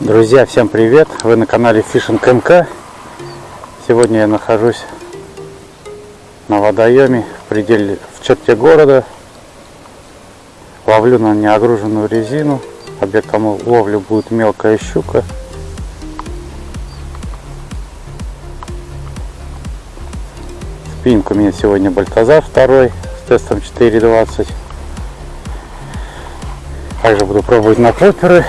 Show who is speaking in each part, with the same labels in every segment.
Speaker 1: Друзья, всем привет! Вы на канале Fishing МК. Сегодня я нахожусь на водоеме в пределе в черте города. Ловлю на неогруженную резину. Объектом ловли будет мелкая щука. Спиннинг у меня сегодня Бальтазар второй с тестом 4.20. Также буду пробовать на клоперы.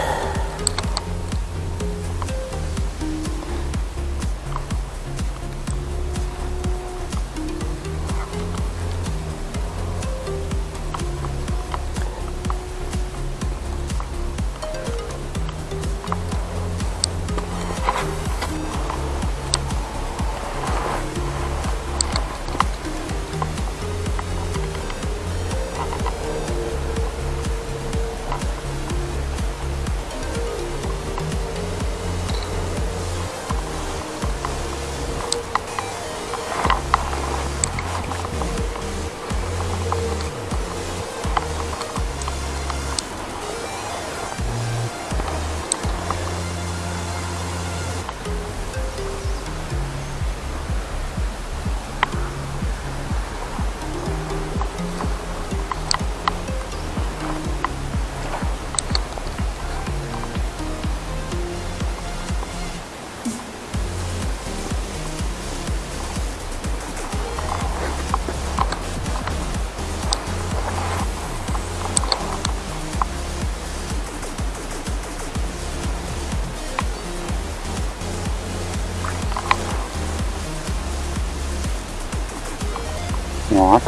Speaker 1: Вот.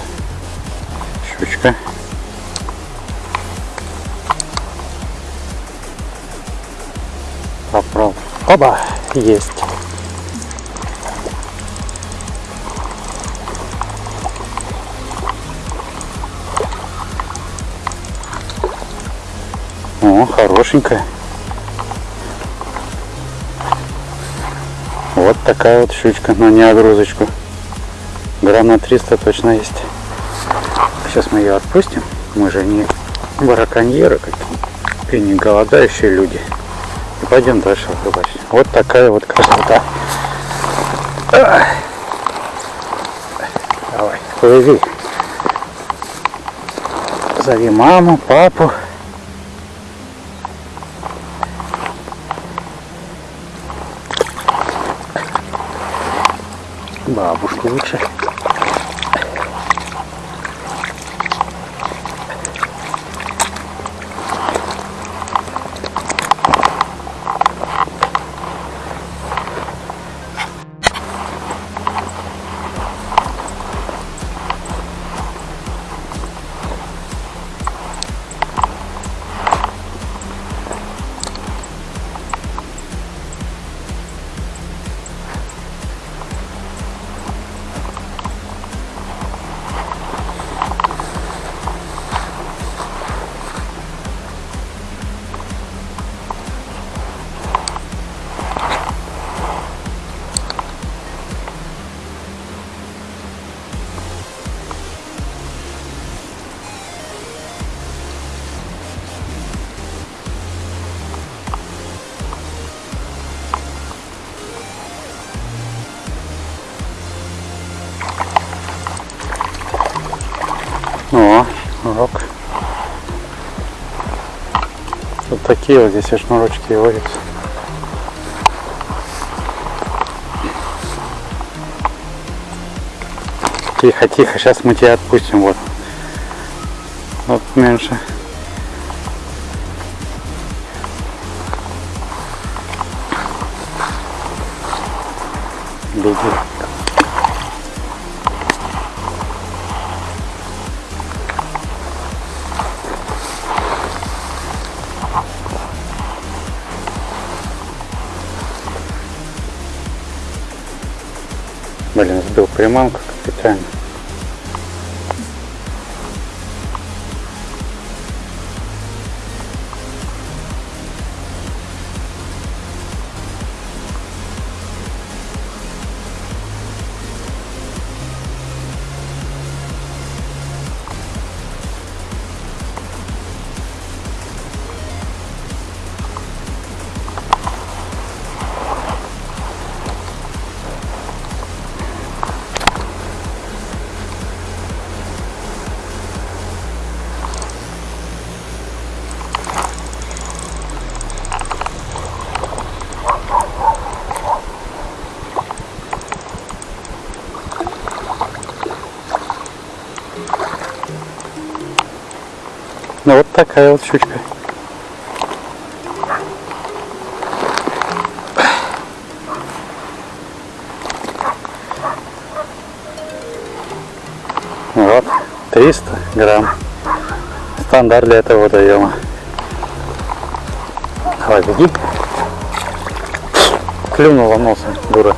Speaker 1: Щучка. Попробуй. Оба! Есть. О, хорошенькая. Вот такая вот щучка на неогрузочку. Грамм на 300 точно есть. Сейчас мы ее отпустим. Мы же не бараконьеры и не голодающие люди. И пойдем дальше рыбачить. Вот такая вот красота. Давай, плыви. Зови маму, папу. Бабушку лучше. О, урок. Вот такие вот здесь шнурочки водятся. Тихо, тихо, сейчас мы тебя отпустим. Вот. Вот меньше. Беги. Блин, сбил приманку капитально. Такая вот щучка. Вот, 300 грамм. Стандарт для этого водоема. Давай, беги. Клюнула носом, дура.